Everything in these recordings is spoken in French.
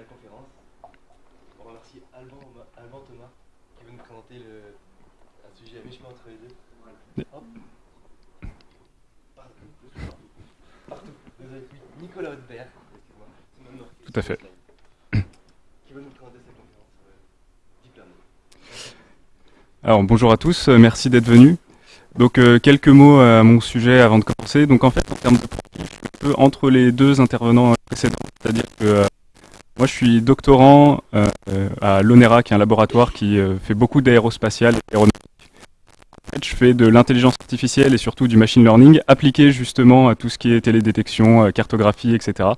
la conférence. On remercie Alban, Alban Thomas qui va nous présenter le, un sujet à mi-chemin entre les deux. Hop. Partout. Partout. Désolé. Nicolas Hautebert, excuse-moi. C'est Tout à fait. Qui va nous présenter sa conférence sur le deep learning. Alors bonjour à tous, euh, merci d'être venus. Donc euh, quelques mots à mon sujet avant de commencer. Donc en fait en termes de profil, je suis un peu entre les deux intervenants précédents. C'est-à-dire que euh, moi je suis doctorant euh, à l'ONERA, qui est un laboratoire qui euh, fait beaucoup d'aérospatial et aéronautique. En fait, je fais de l'intelligence artificielle et surtout du machine learning appliqué justement à tout ce qui est télédétection, euh, cartographie, etc.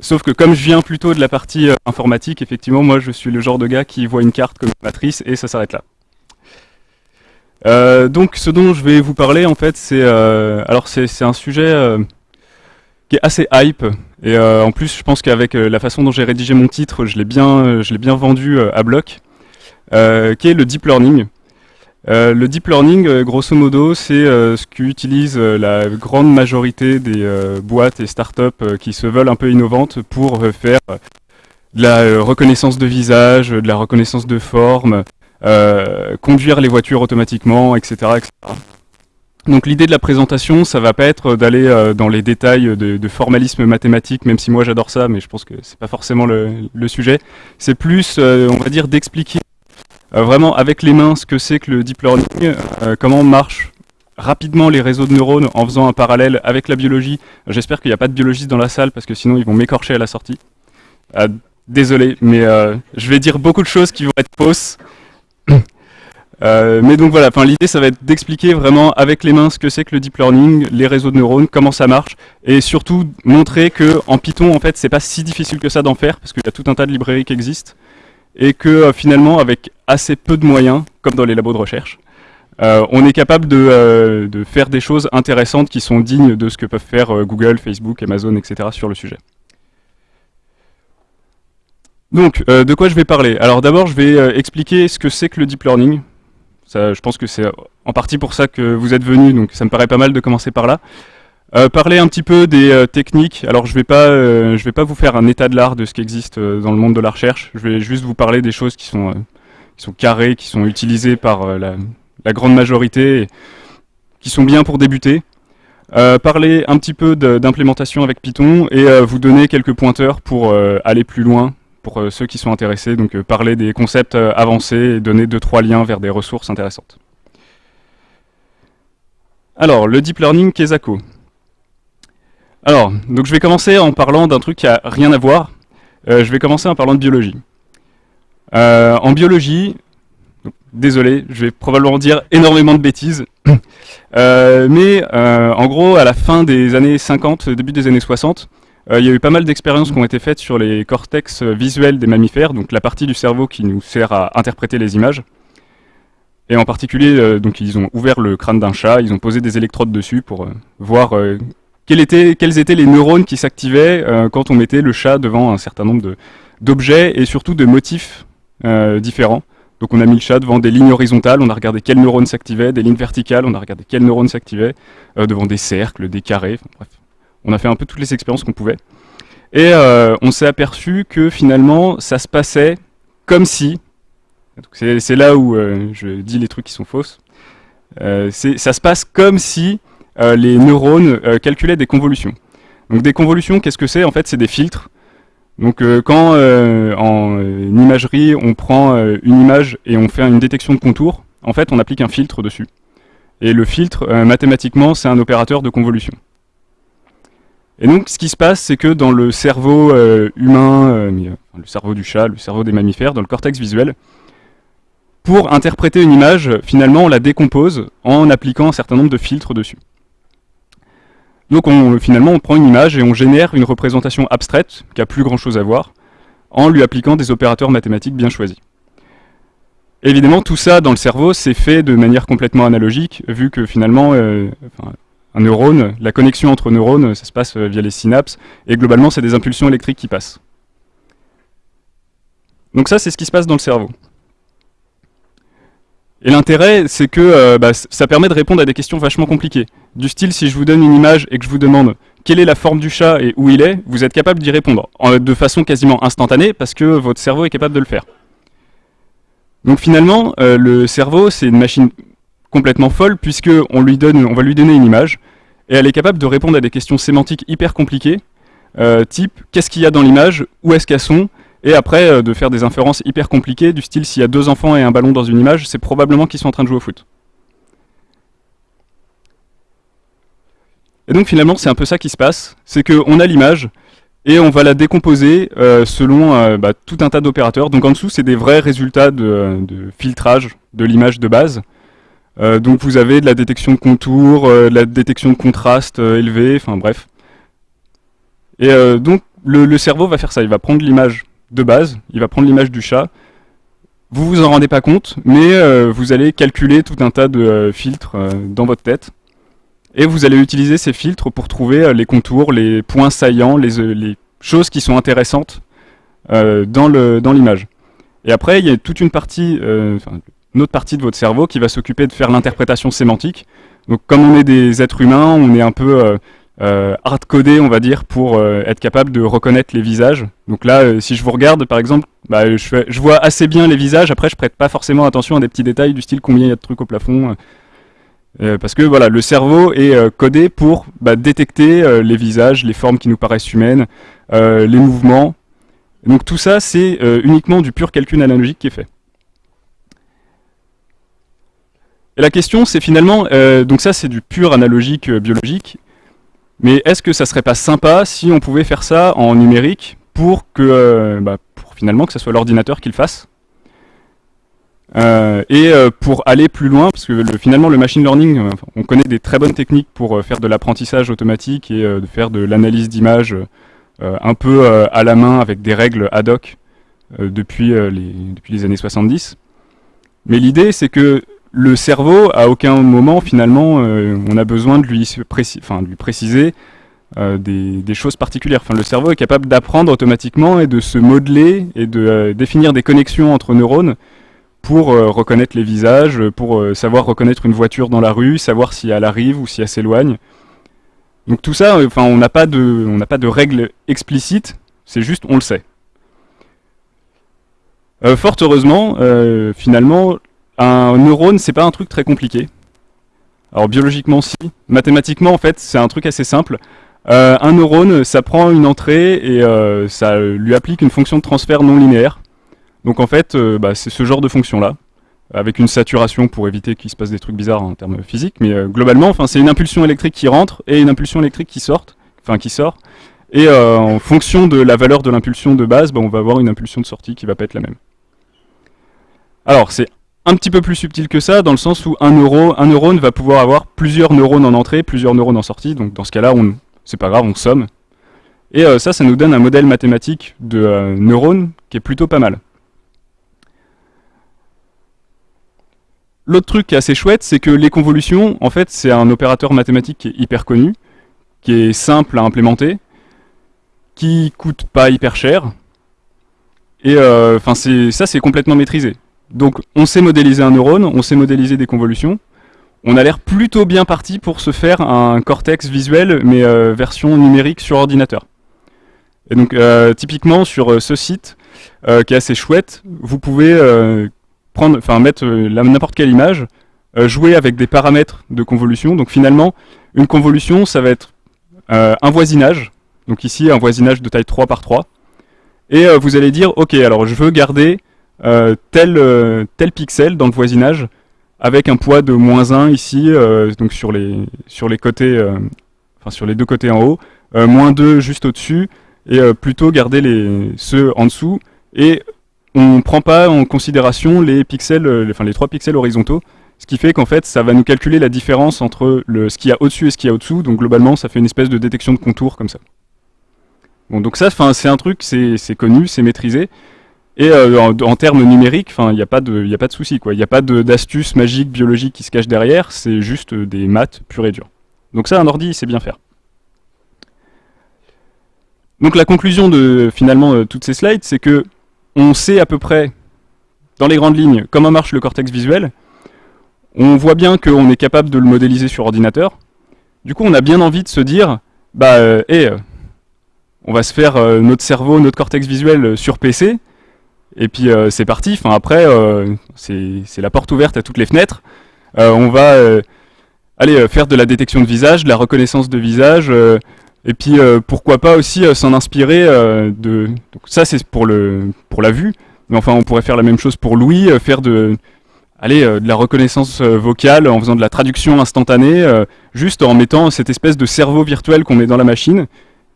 Sauf que comme je viens plutôt de la partie informatique, effectivement, moi je suis le genre de gars qui voit une carte comme une matrice et ça s'arrête là. Donc, ce dont je vais vous parler, en fait, c'est alors c'est un sujet qui est assez hype et euh, en plus, je pense qu'avec euh, la façon dont j'ai rédigé mon titre, je l'ai bien, euh, bien vendu à bloc, qui est le deep learning. Euh, le deep learning, grosso modo, c'est euh, ce qu'utilise la grande majorité des boîtes et startups qui se veulent un peu innovantes pour faire de la reconnaissance de visage, de la reconnaissance de forme, conduire les voitures automatiquement, etc. etc. Donc l'idée de la présentation, ça va pas être d'aller euh, dans les détails de, de formalisme mathématique, même si moi j'adore ça, mais je pense que c'est pas forcément le, le sujet. C'est plus, euh, on va dire, d'expliquer euh, vraiment avec les mains ce que c'est que le deep learning, euh, comment marchent rapidement les réseaux de neurones en faisant un parallèle avec la biologie. J'espère qu'il n'y a pas de biologistes dans la salle parce que sinon ils vont m'écorcher à la sortie. Euh, désolé, mais euh, je vais dire beaucoup de choses qui vont être fausses. Euh, mais donc voilà, l'idée ça va être d'expliquer vraiment avec les mains ce que c'est que le deep learning, les réseaux de neurones, comment ça marche, et surtout montrer que en Python en fait c'est pas si difficile que ça d'en faire parce qu'il y a tout un tas de librairies qui existent et que euh, finalement avec assez peu de moyens, comme dans les labos de recherche, euh, on est capable de, faire des choses intéressantes qui sont dignes de ce que peuvent faire Google, Facebook, Amazon, etc. sur le sujet. Donc, de quoi je vais parler? Alors d'abord, je vais expliquer ce que c'est que le deep learning. Je pense que c'est en partie pour ça que vous êtes venus, donc ça me paraît pas mal de commencer par là. Euh, parler un petit peu des euh, techniques. Alors je vais pas, euh, vais pas vous faire un état de l'art de ce qui existe dans le monde de la recherche. Je vais juste vous parler des choses qui sont, qui sont carrées, qui sont utilisées par la, la grande majorité, et qui sont bien pour débuter. Parler un petit peu d'implémentation avec Python et vous donner quelques pointeurs pour aller plus loin pour euh, ceux qui sont intéressés. Donc euh, parler des concepts euh, avancés et donner deux trois liens vers des ressources intéressantes. Alors le deep learning Kesako. Alors, donc je vais commencer en parlant d'un truc qui a rien à voir. Je vais commencer en parlant de biologie. En biologie, désolé, je vais probablement dire énormément de bêtises. Mais en gros, à la fin des années 50, début des années 60, euh, il y a eu pas mal d'expériences qui ont été faites sur les cortex euh, visuels des mammifères, donc la partie du cerveau qui nous sert à interpréter les images. Et en particulier, euh, donc ils ont ouvert le crâne d'un chat, ils ont posé des électrodes dessus pour euh, voir euh, quels étaient, les neurones qui s'activaient euh, quand on mettait le chat devant un certain nombre d'objets et surtout de motifs euh, différents. Donc on a mis le chat devant des lignes horizontales, on a regardé quels neurones s'activaient, des lignes verticales, on a regardé quels neurones s'activaient, euh, devant des cercles, des carrés, enfin, bref. On a fait un peu toutes les expériences qu'on pouvait. Et euh, on s'est aperçu que finalement ça se passait comme si, c'est là où euh, je dis les trucs qui sont fausses, Euh, ça se passe comme si les neurones calculaient des convolutions. Donc des convolutions, qu'est-ce que c'est? En fait, c'est des filtres. Donc quand en imagerie, on prend une image et on fait une détection de contour, en fait, on applique un filtre dessus. Et le filtre, mathématiquement, c'est un opérateur de convolution. Et donc, ce qui se passe, c'est que dans le cerveau euh, humain, euh, euh, le cerveau du chat, le cerveau des mammifères, dans le cortex visuel, pour interpréter une image, finalement, on la décompose en appliquant un certain nombre de filtres dessus. Donc on, finalement, on prend une image et on génère une représentation abstraite, qui a plus grand chose à voir, en lui appliquant des opérateurs mathématiques bien choisis. Évidemment, tout ça dans le cerveau, c'est fait de manière complètement analogique, vu que finalement, un neurone, la connexion entre neurones, ça se passe euh, via les synapses, et globalement, c'est des impulsions électriques qui passent. Donc ça, c'est ce qui se passe dans le cerveau. Et l'intérêt, c'est que euh, bah, ça permet de répondre à des questions vachement compliquées. Du style, si je vous donne une image et que je vous demande quelle est la forme du chat et où il est, vous êtes capable d'y répondre de façon quasiment instantanée parce que votre cerveau est capable de le faire. Donc finalement, euh, le cerveau, c'est une machine complètement folle puisque on, lui donne, on va lui donner une image et elle est capable de répondre à des questions sémantiques hyper compliquées, euh, type qu'est-ce qu'il y a dans l'image, où est-ce qu'elles sont, et après euh, de faire des inférences hyper compliquées du style s'il y a deux enfants et un ballon dans une image, c'est probablement qu'ils sont en train de jouer au foot. Et donc finalement, c'est un peu ça qui se passe, c'est qu'on a l'image, et on va la décomposer euh, selon bah, tout un tas d'opérateurs. Donc en dessous, c'est des vrais résultats de, filtrage de l'image de base. Euh, donc vous avez de la détection de contours, de la détection de contraste élevé, enfin bref. Et donc le, cerveau va faire ça, il va prendre l'image de base, il va prendre l'image du chat. Vous vous en rendez pas compte, mais vous allez calculer tout un tas de filtres dans votre tête. Et vous allez utiliser ces filtres pour trouver euh, les contours, les points saillants, les, euh, choses qui sont intéressantes euh, dans l'image. et après, il y a toute une partie, une autre partie de votre cerveau qui va s'occuper de faire l'interprétation sémantique. Donc comme on est des êtres humains, on est un peu hard-codé, on va dire, pour être capable de reconnaître les visages. Donc là, si je vous regarde, par exemple, bah, je, vois assez bien les visages, après je prête pas forcément attention à des petits détails du style combien il y a de trucs au plafond, euh, parce que voilà, le cerveau est euh, codé pour bah, détecter euh, les visages, les formes qui nous paraissent humaines, les mouvements. donc tout ça, c'est uniquement du pur calcul analogique qui est fait. Et la question, c'est finalement, donc ça c'est du pur analogique biologique, mais est-ce que ça serait pas sympa si on pouvait faire ça en numérique pour que, bah, pour finalement que ce soit l'ordinateur qui le fasse? Euh, et euh, pour aller plus loin, parce que finalement le machine learning, euh, on connaît des très bonnes techniques pour faire de l'apprentissage automatique et de faire de l'analyse d'images un peu à la main avec des règles ad hoc depuis les années 70. Mais l'idée c'est que le cerveau, à aucun moment finalement, on a besoin de lui, préciser des, des, choses particulières. Le cerveau est capable d'apprendre automatiquement et de se modeler et de définir des connexions entre neurones pour euh, reconnaître les visages, pour euh, savoir reconnaître une voiture dans la rue, savoir si elle arrive ou si elle s'éloigne. Donc tout ça, on n'a pas de, règles explicites, c'est juste on le sait. Euh, fort heureusement, finalement, un neurone, c'est pas un truc très compliqué. Alors biologiquement, si. Mathématiquement, en fait, c'est un truc assez simple. un neurone, ça prend une entrée et ça lui applique une fonction de transfert non linéaire. Donc en fait, euh, bah, c'est ce genre de fonction-là, avec une saturation pour éviter qu'il se passe des trucs bizarres en termes physiques, mais euh, globalement, c'est une impulsion électrique qui rentre et une impulsion électrique qui sort, enfin qui sort, et euh, en fonction de la valeur de l'impulsion de base, bah, on va avoir une impulsion de sortie qui va pas être la même. Alors c'est un petit peu plus subtil que ça, dans le sens où un, neurone va pouvoir avoir plusieurs neurones en entrée, plusieurs neurones en sortie, donc dans ce cas-là, c'est pas grave, on somme. Et ça, ça nous donne un modèle mathématique de neurones qui est plutôt pas mal. L'autre truc qui est assez chouette, c'est que les convolutions, en fait, c'est un opérateur mathématique qui est hyper connu, qui est simple à implémenter, qui coûte pas hyper cher, et euh, ça c'est complètement maîtrisé. Donc on sait modéliser un neurone, on sait modéliser des convolutions, on a l'air plutôt bien parti pour se faire un cortex visuel, mais euh, version numérique sur ordinateur. Et donc euh, typiquement sur ce site, qui est assez chouette, vous pouvez prendre, enfin mettre euh, n'importe quelle image, euh, jouer avec des paramètres de convolution. Donc finalement, une convolution, ça va être euh, un voisinage. Donc ici, un voisinage de taille 3 par 3. Et vous allez dire, ok, alors je veux garder tel, tel pixel dans le voisinage avec un poids de moins 1 ici, donc sur les, sur les côtés, enfin sur les deux côtés en haut, moins 2 juste au-dessus, et plutôt garder les, ceux en dessous, et on ne prend pas en considération les pixels, euh, enfin les trois pixels horizontaux, ce qui fait qu'en fait ça va nous calculer la différence entre ce qu'il y a au-dessus et ce qu'il y a au-dessous, donc globalement ça fait une espèce de détection de contour comme ça. Bon donc ça c'est un truc, c'est connu, c'est maîtrisé, et euh, en, termes numériques, il n'y a pas de, y souci il n'y a pas d'astuce magique biologique qui se cache derrière, c'est juste des maths pur et dur. Donc ça un ordi c'est bien faire. Donc la conclusion de finalement euh, toutes ces slides, c'est que on sait à peu près, dans les grandes lignes, comment marche le cortex visuel. On voit bien qu'on est capable de le modéliser sur ordinateur. Du coup, on a bien envie de se dire, bah, et on va se faire notre cerveau, notre cortex visuel sur PC, et puis c'est parti. Enfin après, c'est la porte ouverte à toutes les fenêtres. on va aller faire de la détection de visage, de la reconnaissance de visage, et puis pourquoi pas aussi s'en inspirer de. Ça c'est pour pour la vue, mais enfin on pourrait faire la même chose pour Louis, faire de euh, la reconnaissance euh, vocale en faisant de la traduction instantanée, euh, juste en mettant cette espèce de cerveau virtuel qu'on met dans la machine.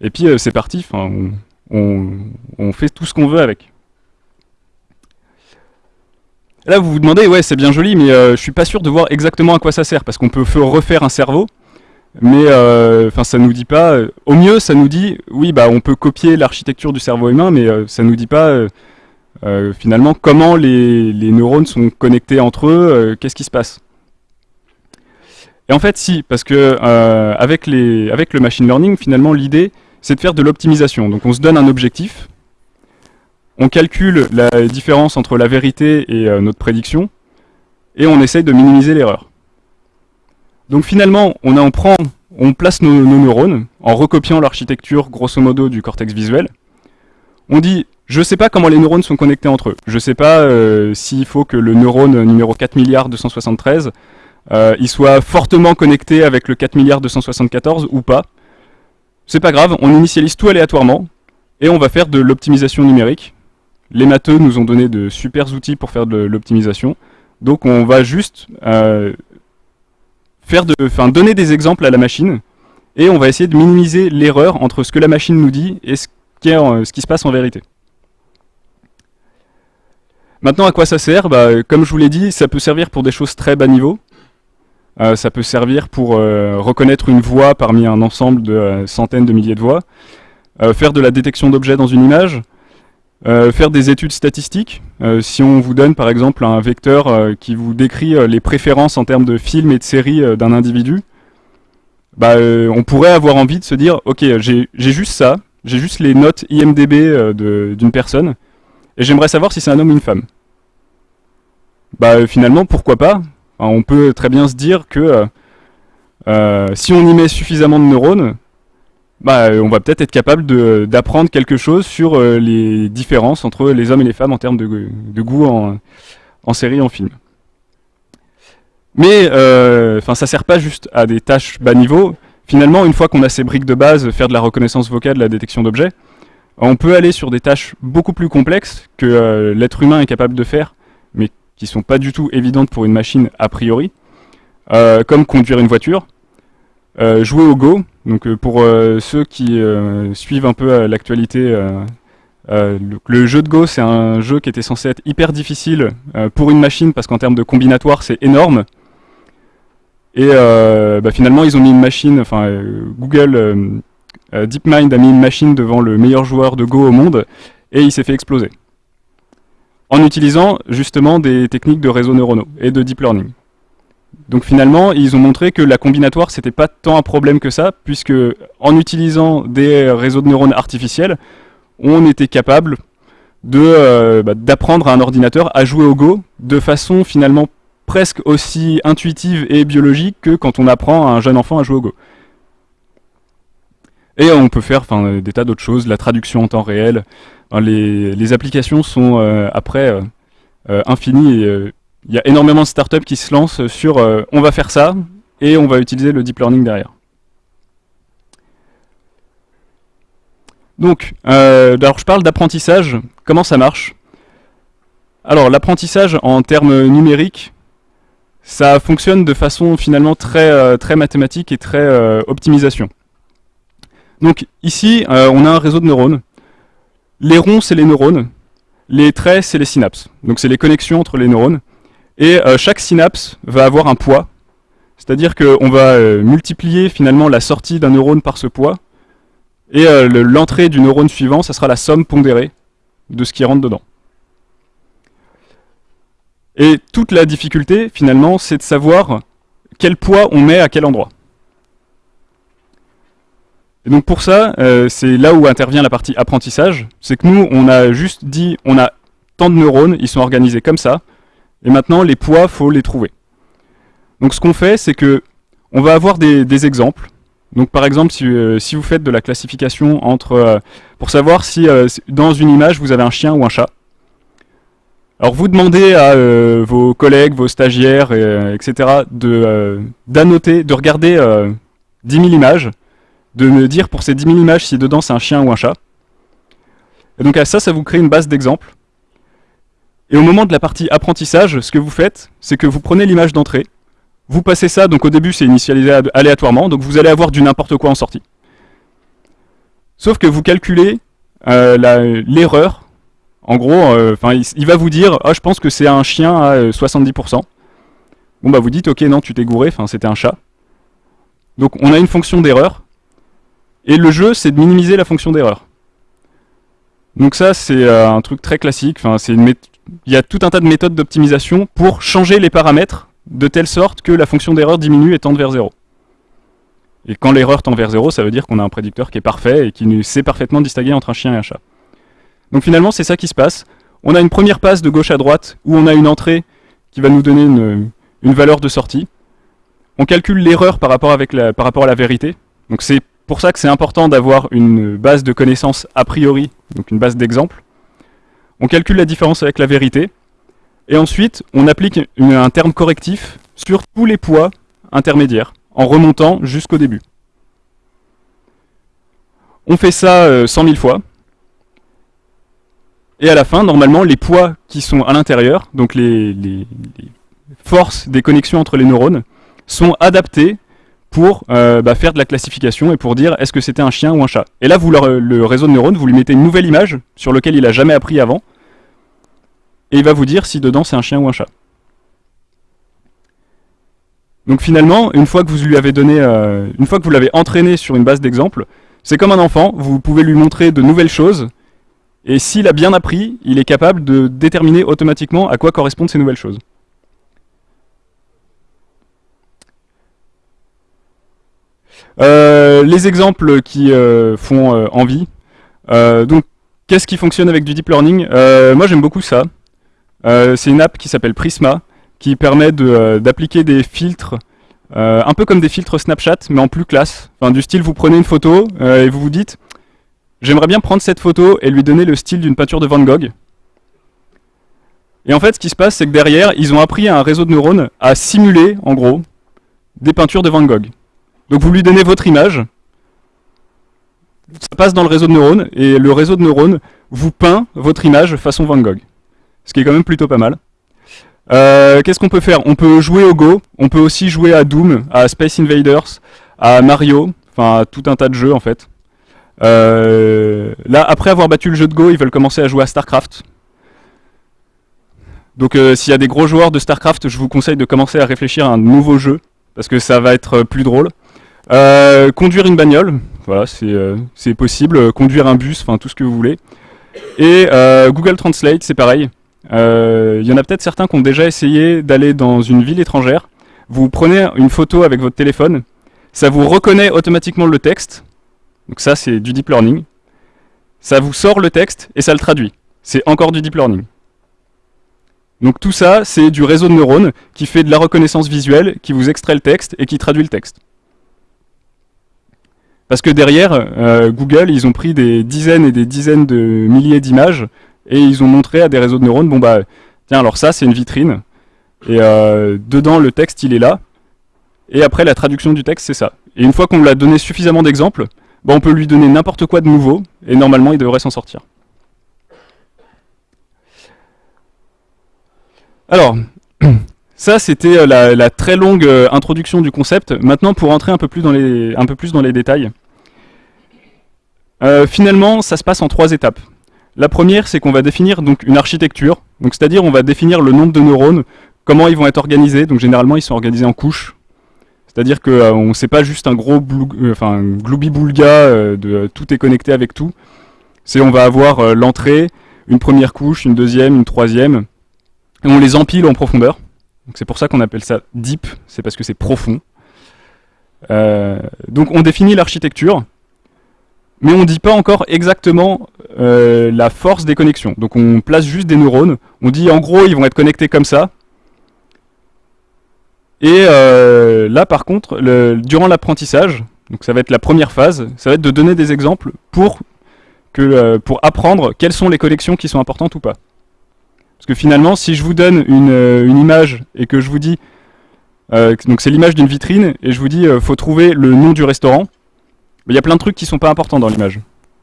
Et puis c'est parti, on, fait tout ce qu'on veut avec. Là, vous vous demandez, ouais, c'est bien joli, mais je suis pas sûr de voir exactement à quoi ça sert, parce qu'on peut refaire un cerveau, mais enfin, ça nous dit pas. au mieux, ça nous dit, oui, bah, on peut copier l'architecture du cerveau humain, mais ça nous dit pas euh, finalement, comment les, neurones sont connectés entre eux, euh, qu'est-ce qui se passe Et en fait, si, parce que euh, avec, les, avec le machine learning, finalement, l'idée, c'est de faire de l'optimisation. Donc on se donne un objectif, on calcule la différence entre la vérité et notre prédiction, et on essaye de minimiser l'erreur. Donc finalement, on, on, prend, on place nos neurones en recopiant l'architecture grosso modo du cortex visuel. On dit je ne sais pas comment les neurones sont connectés entre eux. Je ne sais pas euh, s'il faut que le neurone numéro 4 milliards 273 euh, il soit fortement connecté avec le 4 milliards 274 ou pas. C'est pas grave, on initialise tout aléatoirement et on va faire de l'optimisation numérique. Les matheux nous ont donné de super outils pour faire de l'optimisation. Donc on va juste euh, faire de, donner des exemples à la machine et on va essayer de minimiser l'erreur entre ce que la machine nous dit et ce qui se passe en vérité. Maintenant, à quoi ça sert? Bah, Comme je vous l'ai dit, ça peut servir pour des choses très bas niveau. Euh, ça peut servir pour euh, reconnaître une voix parmi un ensemble de centaines de milliers de voix, faire de la détection d'objets dans une image, faire des études statistiques. si on vous donne par exemple un vecteur qui vous décrit les préférences en termes de films et de séries d'un individu, bah, on pourrait avoir envie de se dire, ok, j'ai juste ça, j'ai juste les notes IMDB d'une personne, et j'aimerais savoir si c'est un homme ou une femme. Bah finalement, pourquoi pas? On peut très bien se dire que euh, euh, si on y met suffisamment de neurones, bah, on va peut-être être capable d'apprendre quelque chose sur euh, les différences entre les hommes et les femmes en termes de, goût en, en, série en film. Mais enfin, ça sert pas juste à des tâches bas niveau. Finalement, une fois qu'on a ces briques de base, faire de la reconnaissance vocale, la détection d'objets, on peut aller sur des tâches beaucoup plus complexes que euh, l'être humain est capable de faire, mais qui sont pas du tout évidentes pour une machine a priori, euh, comme conduire une voiture, euh, jouer au Go. Donc pour ceux qui suivent un peu l'actualité, le, jeu de Go c'est un jeu qui était censé être hyper difficile pour une machine parce qu'en termes de combinatoire c'est énorme. Et bah, finalement ils ont mis une machine, enfin Google euh, DeepMind a mis une machine devant le meilleur joueur de Go au monde et il s'est fait exploser. En utilisant justement des techniques de réseaux neuronaux et de deep learning. Donc finalement, ils ont montré que la combinatoire, c'était pas tant un problème que ça, puisque en utilisant des réseaux de neurones artificiels, on était capable euh, bah, d'apprendre à un ordinateur à jouer au Go de façon finalement presque aussi intuitive et biologique que quand on apprend à un jeune enfant à jouer au Go. Et on peut faire des tas d'autres choses, la traduction en temps réel. les, applications sont euh, après euh, infinies. Il y a énormément de startups qui se lancent sur on va faire ça et on va utiliser le deep learning derrière. Donc, alors je parle d'apprentissage. Comment ça marche? Alors, l'apprentissage en termes numériques, ça fonctionne de façon finalement très, très mathématique et très optimisation. Donc ici, euh, on a un réseau de neurones. Les ronds, c'est les neurones. Les traits, c'est les synapses. Donc c'est les connexions entre les neurones. Et euh, chaque synapse va avoir un poids. C'est-à-dire qu'on va euh, multiplier finalement la sortie d'un neurone par ce poids. Et l'entrée du neurone suivant, ça sera la somme pondérée de ce qui rentre dedans. Et toute la difficulté, finalement, c'est de savoir quel poids on met à quel endroit. Et donc pour ça, euh, c'est là où intervient la partie apprentissage. C'est que nous, on a juste dit, on a tant de neurones, ils sont organisés comme ça, et maintenant les poids, faut les trouver. Donc ce qu'on fait, c'est que on va avoir des, exemples, Donc par exemple, si, si, vous faites de la classification entre, pour savoir si dans une image vous avez un chien ou un chat, alors vous demandez à vos collègues, vos stagiaires, etc. de d'annoter, de regarder 10 000 images, de me dire pour ces 10 000 images si dedans c'est un chien ou un chat. Et donc à ça, ça vous crée une base d'exemples. Et au moment de la partie apprentissage, ce que vous faites, c'est que vous prenez l'image d'entrée, vous passez ça, donc au début c'est initialisé aléatoirement, donc vous allez avoir du n'importe quoi en sortie. Sauf que vous calculez euh, l'erreur, en gros, euh, il, va vous dire oh, je pense que c'est un chien à 70%. Euh, bon bah vous dites ok non tu t'es gouré, c'était un chat. Donc on a une fonction d'erreur, et le jeu c'est de minimiser la fonction d'erreur. Donc ça c'est un truc très classique, c'est une, il y a tout un tas de méthodes d'optimisation pour changer les paramètres de telle sorte que la fonction d'erreur diminue et tende vers 0. Et quand l'erreur tend vers 0, ça veut dire qu'on a un prédicteur qui est parfait et qui sait parfaitement distinguer entre un chien et un chat. Donc finalement, c'est ça qui se passe. On a une première passe de gauche à droite où on a une entrée qui va nous donner une, valeur de sortie. On calcule l'erreur par, rapport à la vérité. Donc c'est pour ça que c'est important d'avoir une base de connaissances a priori, donc une base d'exemple on calcule la différence avec la vérité, et ensuite on applique un terme correctif sur tous les poids intermédiaires, en remontant jusqu'au début. On fait ça 100 euh, 000 fois, et à la fin, normalement, les poids qui sont à l'intérieur, donc les, forces des connexions entre les neurones, sont adaptés pour euh, bah, faire de la classification et pour dire est-ce que c'était un chien ou un chat? Et là, vous le réseau de neurones, vous lui mettez une nouvelle image sur laquelle il n'a jamais appris avant, et il va vous dire si dedans c'est un chien ou un chat. Donc finalement, une fois que vous lui avez donné, euh, une fois que vous l'avez entraîné sur une base d'exemple, c'est comme un enfant, vous pouvez lui montrer de nouvelles choses, et s'il a bien appris, il est capable de déterminer automatiquement à quoi correspondent ces nouvelles choses. Euh, les exemples qui euh, font envie. donc, qu'est-ce qui fonctionne avec du deep learning? Moi, j'aime beaucoup ça. Euh, c'est une app qui s'appelle Prisma, qui permet euh, d'appliquer des filtres, euh, un peu comme des filtres Snapchat, mais en plus classe. Enfin, du style, vous prenez une photo et vous vous dites, j'aimerais bien prendre cette photo et lui donner le style d'une peinture de Van Gogh. Et en fait, ce qui se passe, c'est que derrière, ils ont appris à un réseau de neurones à simuler, en gros, des peintures de Van Gogh. Donc vous lui donnez votre image, ça passe dans le réseau de neurones, et le réseau de neurones vous peint votre image façon Van Gogh ce qui est quand même plutôt pas mal. Euh, qu'est-ce qu'on peut faire? On peut jouer au Go, on peut aussi jouer à Doom, à Space Invaders, à Mario, enfin à tout un tas de jeux en fait. Euh, là, après avoir battu le jeu de Go, ils veulent commencer à jouer à StarCraft. Donc euh, s'il y a des gros joueurs de StarCraft, je vous conseille de commencer à réfléchir à un nouveau jeu, parce que ça va être plus drôle. conduire une bagnole, voilà, c'est possible. Conduire un bus, enfin tout ce que vous voulez. Et Google Translate, c'est pareil. Il euh, y en a peut-être certains qui ont déjà essayé d'aller dans une ville étrangère. Vous prenez une photo avec votre téléphone, ça vous reconnaît automatiquement le texte. Donc ça, c'est du deep learning. Ça vous sort le texte et ça le traduit. C'est encore du deep learning. Donc tout ça, c'est du réseau de neurones qui fait de la reconnaissance visuelle, qui vous extrait le texte et qui traduit le texte. Parce que derrière, euh, Google, ils ont pris des dizaines et des dizaines de milliers d'images et ils ont montré à des réseaux de neurones, bon bah, tiens, alors ça, c'est une vitrine, et euh, dedans, le texte, il est là, et après, la traduction du texte, c'est ça. Et une fois qu'on lui a donné suffisamment d'exemples, bah, on peut lui donner n'importe quoi de nouveau, et normalement, il devrait s'en sortir. Alors, ça, c'était euh, la, très longue euh, introduction du concept. Maintenant, pour entrer un peu plus dans les, un peu plus dans les détails. finalement, ça se passe en trois étapes. La première, c'est qu'on va définir donc une architecture, c'est-à-dire on va définir le nombre de neurones, comment ils vont être organisés, donc généralement ils sont organisés en couches, c'est-à-dire qu'on euh, ne sait pas juste un gros euh, enfin, gloubi-boulga euh, de tout est connecté avec tout, c'est on va avoir l'entrée, une première couche, une deuxième, une troisième, et on les empile en profondeur, c'est pour ça qu'on appelle ça deep, c'est parce que c'est profond. donc on définit l'architecture, mais on ne dit pas encore exactement euh, la force des connexions. Donc on place juste des neurones, on dit en gros ils vont être connectés comme ça. Et euh, là par contre, durant l'apprentissage, Donc ça va être la première phase, ça va être de donner des exemples pour, que, euh, pour apprendre quelles sont les collections qui sont importantes ou pas. Parce que finalement, si je vous donne une, image et que je vous dis, donc c'est l'image d'une vitrine, et je vous dis, faut trouver le nom du restaurant, il y a plein de trucs qui sont pas importants dans l'image.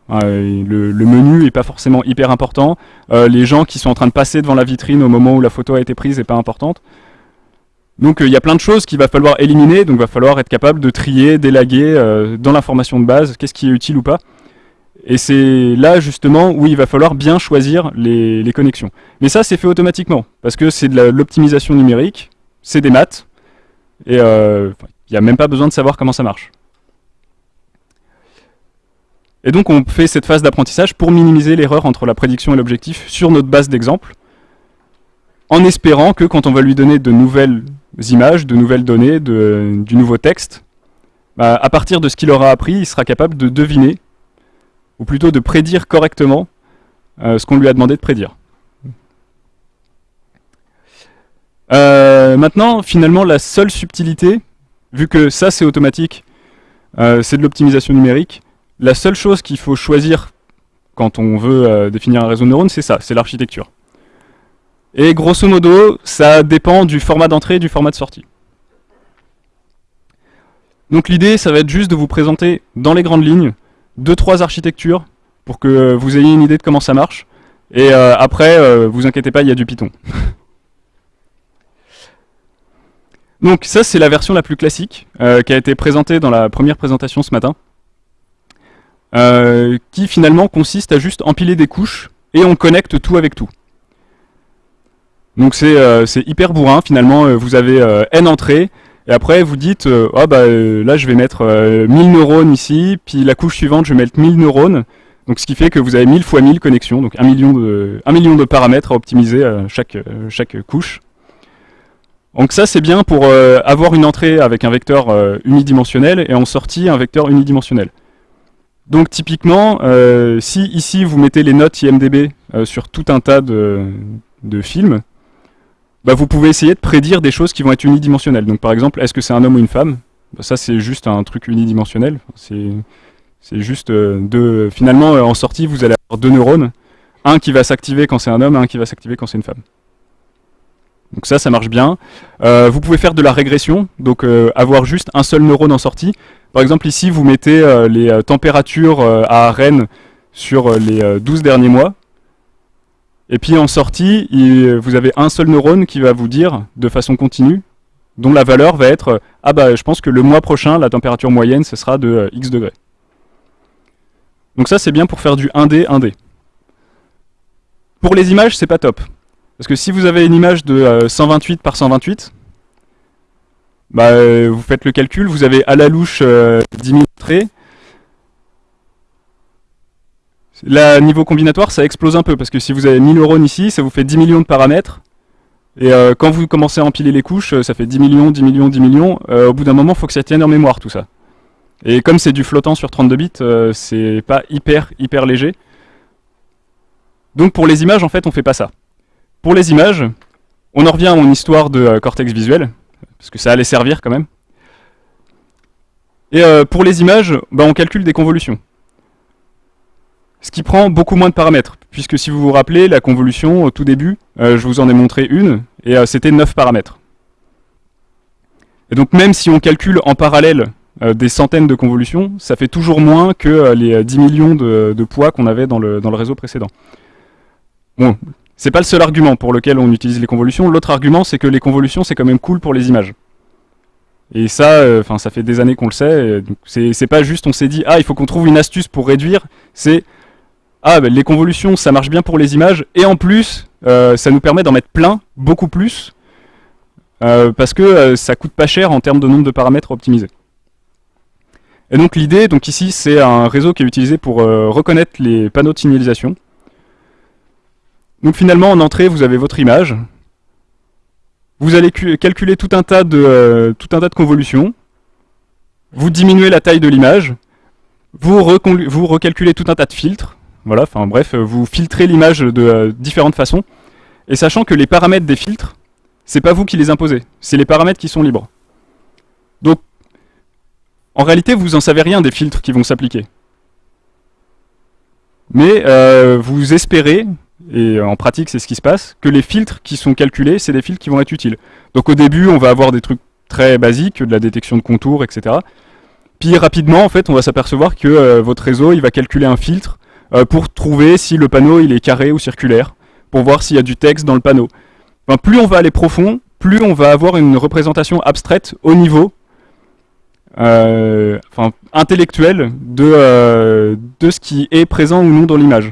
le, le, menu est pas forcément hyper important, les gens qui sont en train de passer devant la vitrine au moment où la photo a été prise est pas importante. Donc euh, il y a plein de choses qu'il va falloir éliminer, donc il va falloir être capable de trier, d'élaguer euh, dans l'information de base, qu'est-ce qui est utile ou pas. Et c'est là justement où il va falloir bien choisir les, connexions. Mais ça c'est fait automatiquement, parce que c'est de l'optimisation numérique, c'est des maths, et euh, il n'y a même pas besoin de savoir comment ça marche. Et donc on fait cette phase d'apprentissage pour minimiser l'erreur entre la prédiction et l'objectif sur notre base d'exemple, en espérant que quand on va lui donner de nouvelles images, de nouvelles données, du nouveau texte, bah, à partir de ce qu'il aura appris, il sera capable de deviner, ou plutôt de prédire correctement euh, ce qu'on lui a demandé de prédire. Euh, maintenant, finalement, la seule subtilité, vu que ça c'est automatique, euh, c'est de l'optimisation numérique, la seule chose qu'il faut choisir quand on veut définir un réseau de neurones, c'est ça, c'est l'architecture. Et grosso modo, ça dépend du format d'entrée et du format de sortie. Donc l'idée, ça va être juste de vous présenter dans les grandes lignes deux trois architectures pour que vous ayez une idée de comment ça marche. Et euh, après, euh, vous inquiétez pas, il y a du Python. Donc ça, c'est la version la plus classique euh, qui a été présentée dans la première présentation ce matin. Qui finalement consiste à juste empiler des couches et on connecte tout avec tout. Donc euh, c'est hyper bourrin finalement, euh, vous avez euh, n entrées, et après vous dites, oh bah là je vais mettre 1000 neurones ici, puis la couche suivante je vais mettre 1000 neurones, donc ce qui fait que vous avez 1000 fois 1000 connexions, donc 1 million de, 1 million de paramètres à optimiser chaque, chaque couche. Donc ça c'est bien pour avoir une entrée avec un vecteur unidimensionnel et en sortie un vecteur unidimensionnel. Donc typiquement, si ici vous mettez les notes IMDB sur tout un tas de, films, bah, vous pouvez essayer de prédire des choses qui vont être unidimensionnelles. Donc par exemple, est-ce que c'est un homme ou une femme? Bah, Ça c'est juste un truc unidimensionnel. C'est juste euh, deux... Finalement, euh, en sortie, vous allez avoir deux neurones. Un qui va s'activer quand c'est un homme un qui va s'activer quand c'est une femme. Donc ça, ça marche bien. Euh, vous pouvez faire de la régression, donc avoir juste un seul neurone en sortie. Par exemple, ici, vous mettez les températures à Rennes sur les 12 derniers mois. Et puis en sortie, vous avez un seul neurone qui va vous dire de façon continue, dont la valeur va être ah bah je pense que le mois prochain la température moyenne ce sera de euh, x degrés. Donc ça c'est bien pour faire du 1D 1D. Pour les images c'est pas top. Parce que si vous avez une image de 128 euh, par 128, bah, euh, vous faites le calcul, vous avez à la louche 10 000 traits, Là, niveau combinatoire, ça explose un peu, parce que si vous avez 1000 neurones ici, ça vous fait 10 millions de paramètres. Et euh, quand vous commencez à empiler les couches, euh, ça fait 10 millions, 10 millions, 10 millions. Euh, au bout d'un moment, il faut que ça tienne en mémoire, tout ça. Et comme c'est du flottant sur 32 bits, c'est pas hyper, hyper léger. Donc pour les images, en fait, on fait pas ça. Pour les images, on en revient à mon histoire de cortex visuel, parce que ça allait servir quand même. Et pour les images, bah, on calcule des convolutions ce qui prend beaucoup moins de paramètres, puisque si vous vous rappelez, la convolution, au tout début, euh, je vous en ai montré une, et euh, c'était 9 paramètres. Et donc même si on calcule en parallèle euh, des centaines de convolutions, ça fait toujours moins que les 10 millions de, poids qu'on avait dans le, dans le réseau précédent. Bon, c'est pas le seul argument pour lequel on utilise les convolutions, l'autre argument c'est que les convolutions c'est quand même cool pour les images. Et ça, enfin ça fait des années qu'on le sait, c'est pas juste on s'est dit « Ah, il faut qu'on trouve une astuce pour réduire », c'est ah, ben, les convolutions, ça marche bien pour les images, et en plus, euh, ça nous permet d'en mettre plein, beaucoup plus, euh, parce que euh, ça coûte pas cher en termes de nombre de paramètres optimisés. Et donc l'idée, donc ici, c'est un réseau qui est utilisé pour reconnaître les panneaux de signalisation. Donc finalement, en entrée, vous avez votre image. Vous allez calculer tout un tas de, tout un tas de convolutions. Vous diminuez la taille de l'image. Vous, recalculez tout un tas de filtres. Voilà, enfin bref, euh, vous filtrez l'image de euh, différentes façons, et sachant que les paramètres des filtres, c'est pas vous qui les imposez, c'est les paramètres qui sont libres. Donc, en réalité, vous en savez rien des filtres qui vont s'appliquer. Mais euh, vous espérez, et en pratique c'est ce qui se passe, que les filtres qui sont calculés, c'est des filtres qui vont être utiles. Donc au début, on va avoir des trucs très basiques, de la détection de contours, etc. Puis rapidement, en fait, on va s'apercevoir que euh, votre réseau, il va calculer un filtre euh, pour trouver si le panneau est carré ou circulaire, pour voir s'il y a du texte dans le panneau. Enfin, plus on va aller profond, plus on va avoir une représentation abstraite au niveau euh, de, de ce qui est présent ou non dans l'image.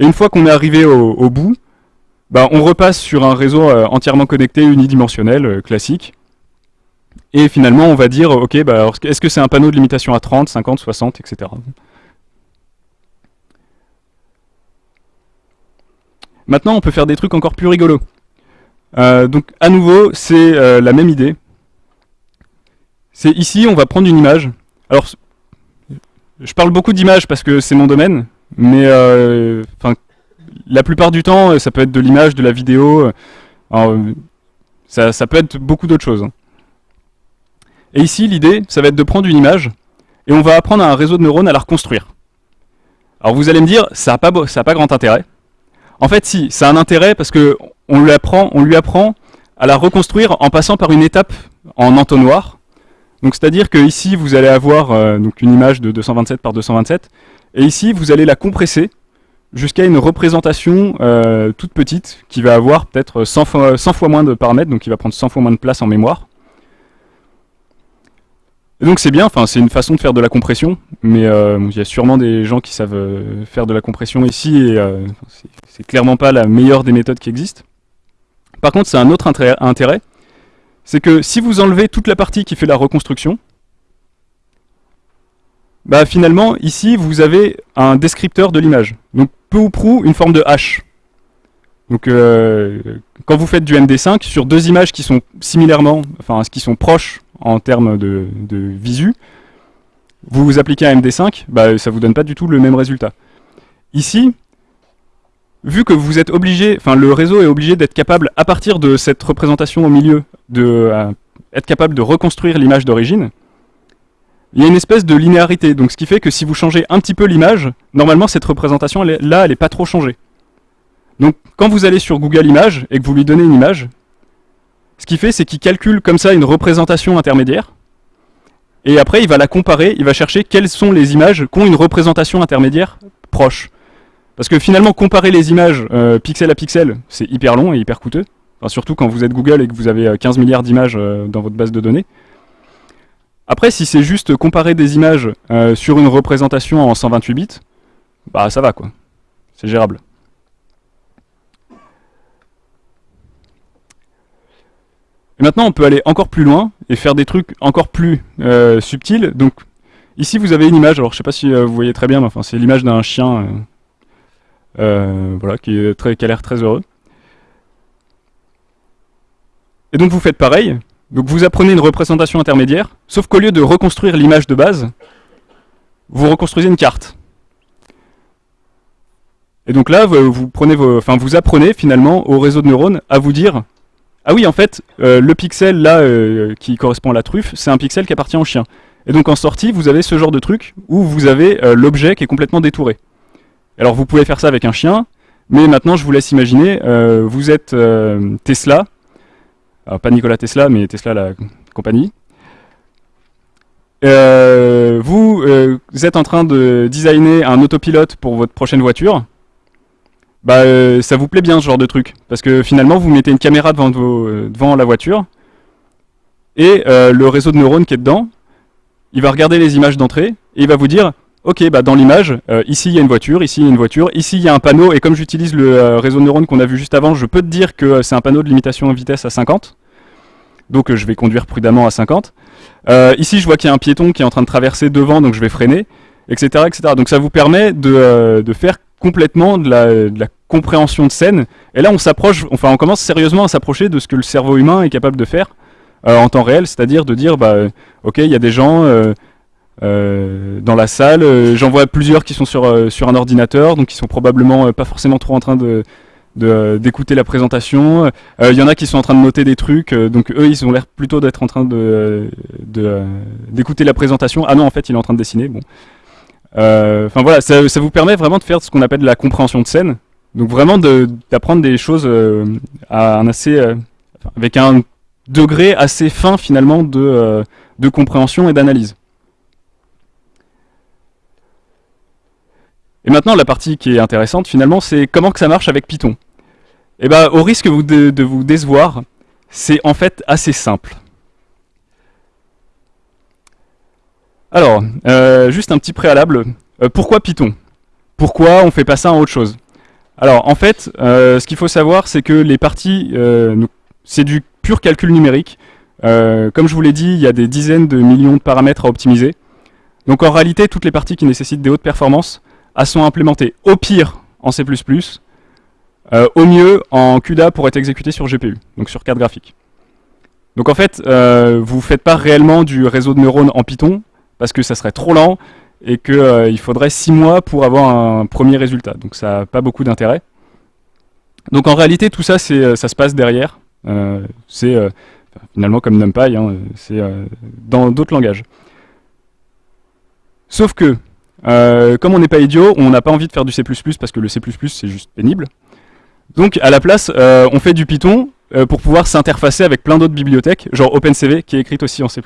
Et une fois qu'on est arrivé au, bout, bah, on repasse sur un réseau entièrement connecté unidimensionnel classique, et finalement, on va dire, ok, bah, est-ce que c'est un panneau de limitation à 30, 50, 60, etc. Maintenant, on peut faire des trucs encore plus rigolos. Euh, donc, à nouveau, c'est euh, la même idée. C'est ici, on va prendre une image. Alors, je parle beaucoup d'images parce que c'est mon domaine, mais euh, la plupart du temps, ça peut être de l'image, de la vidéo. ça, ça, peut être beaucoup d'autres choses. Hein. Et ici, l'idée, ça va être de prendre une image, et on va apprendre à un réseau de neurones à la reconstruire. Alors vous allez me dire, ça n'a pas, pas grand intérêt. En fait, si, ça a un intérêt parce que on lui, on lui apprend à la reconstruire en passant par une étape en entonnoir. Donc c'est-à-dire que ici, vous allez avoir euh, donc une image de 227 par 227, et ici, vous allez la compresser jusqu'à une représentation euh, toute petite qui va avoir peut-être 100 fois, 100 fois moins de paramètres, donc qui va prendre 100 fois moins de place en mémoire. Donc c'est bien, enfin c'est une façon de faire de la compression, mais euh, il y a sûrement des gens qui savent faire de la compression ici, et euh, c'est clairement pas la meilleure des méthodes qui existent. Par contre, c'est un autre intérêt, c'est que si vous enlevez toute la partie qui fait la reconstruction, bah finalement, ici, vous avez un descripteur de l'image. Donc peu ou prou, une forme de hache. Donc quand vous faites du MD5, sur deux images qui sont similairement, enfin qui sont proches en termes de, visu, vous vous appliquez un MD5, bah, ça vous donne pas du tout le même résultat. Ici, vu que vous êtes obligé, enfin le réseau est obligé d'être capable, à partir de cette représentation au milieu, de euh, capable de reconstruire l'image d'origine, il y a une espèce de linéarité, donc ce qui fait que si vous changez un petit peu l'image, normalement cette représentation là, elle n'est pas trop changée. Donc quand vous allez sur Google Images et que vous lui donnez une image, ce qu'il fait, c'est qu'il calcule comme ça une représentation intermédiaire, et après il va la comparer, il va chercher quelles sont les images qui ont une représentation intermédiaire proche. Parce que finalement, comparer les images euh, pixel à pixel, c'est hyper long et hyper coûteux. surtout quand vous êtes Google et que vous avez 15 euh, milliards d'images euh, dans votre base de données. Après, si c'est juste comparer des images sur une représentation en 128 bits, bah ça va quoi. C'est gérable. Et maintenant, on peut aller encore plus loin et faire des trucs encore plus subtils. Donc, ici, vous avez une image. Alors, je sais pas si vous voyez très bien, mais enfin, c'est l'image d'un chien, voilà, qui, a l'air très heureux. Et donc, vous faites pareil. Vous apprenez une représentation intermédiaire, sauf qu'au lieu de reconstruire l'image de base, vous reconstruisez une carte. Et donc là, vous, prenez enfin, vous apprenez finalement au réseau de neurones à vous dire ah oui, en fait, euh, le pixel là euh, qui correspond à la truffe, c'est un pixel qui appartient au chien. Et donc en sortie, vous avez ce genre de truc où vous avez euh, l'objet qui est complètement détouré. Alors vous pouvez faire ça avec un chien, mais maintenant je vous laisse imaginer, vous êtes Tesla, alors pas Nikola Tesla, mais Tesla la compagnie. vous êtes en train de designer un autopilote pour votre prochaine voiture, bah euh, ça vous plaît bien ce genre de truc. Parce que finalement, vous mettez une caméra devant, euh, devant la voiture, et euh, le réseau de neurones qui est dedans, il va regarder les images d'entrée, et il va vous dire, ok, bah dans l'image, ici il y a une voiture, ici il y a une voiture, ici il y a un panneau, et comme j'utilise le réseau de neurones qu'on a vu juste avant, je peux te dire que c'est un panneau de limitation en vitesse à 50, donc je vais conduire prudemment à 50. ici je vois qu'il y a un piéton qui est en train de traverser devant, donc je vais freiner, etc. etc. Donc ça vous permet de, de faire complètement de la, compréhension de scène. Et là, on s'approche, enfin, on commence sérieusement à s'approcher de ce que le cerveau humain est capable de faire euh, en temps réel, c'est-à-dire de dire, bah, ok, il y a des gens euh, euh, dans la salle, j'en vois plusieurs qui sont sur, sur un ordinateur, donc qui sont probablement pas forcément trop en train de, d'écouter la présentation. Il y en a qui sont en train de noter des trucs, donc eux, ils ont l'air plutôt d'être en train de d'écouter la présentation. Ah non, en fait, il est en train de dessiner. Bon. Enfin voilà, ça, ça, vous permet vraiment de faire ce qu'on appelle la compréhension de scène. Donc vraiment d'apprendre des choses à un assez, avec un degré assez fin finalement de, de compréhension et d'analyse. Et maintenant, la partie qui est intéressante, finalement, c'est comment que ça marche avec Python. Eh bien, au risque de, vous décevoir, c'est en fait assez simple. Alors, euh, juste un petit préalable. Euh, pourquoi Python? Pourquoi on fait pas ça en autre chose? Alors, en fait, euh, ce qu'il faut savoir, c'est que les parties, c'est du pur calcul numérique. comme je vous l'ai dit, il y a des dizaines de millions de paramètres à optimiser. Donc en réalité, toutes les parties qui nécessitent des hautes performances, elles sont implémentées au pire en C++, euh, au mieux en CUDA pour être exécuté sur GPU, donc sur carte graphique. Donc en fait, euh, vous ne faites pas réellement du réseau de neurones en Python, parce que ça serait trop lent, et qu'il euh, faudrait 6 mois pour avoir un premier résultat. Donc ça n'a pas beaucoup d'intérêt. Donc en réalité, tout ça, ça se passe derrière. c'est finalement comme NumPy, hein, c'est dans d'autres langages. Sauf que, euh, comme on n'est pas idiot, on n'a pas envie de faire du C++ parce que le C++ c'est juste pénible. Donc à la place, euh, on fait du Python euh, pour pouvoir s'interfacer avec plein d'autres bibliothèques, genre OpenCV qui est écrite aussi en C++.